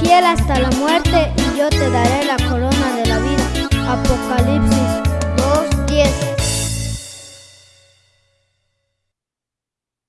Fiel hasta la muerte y yo te daré la corona de la vida. Apocalipsis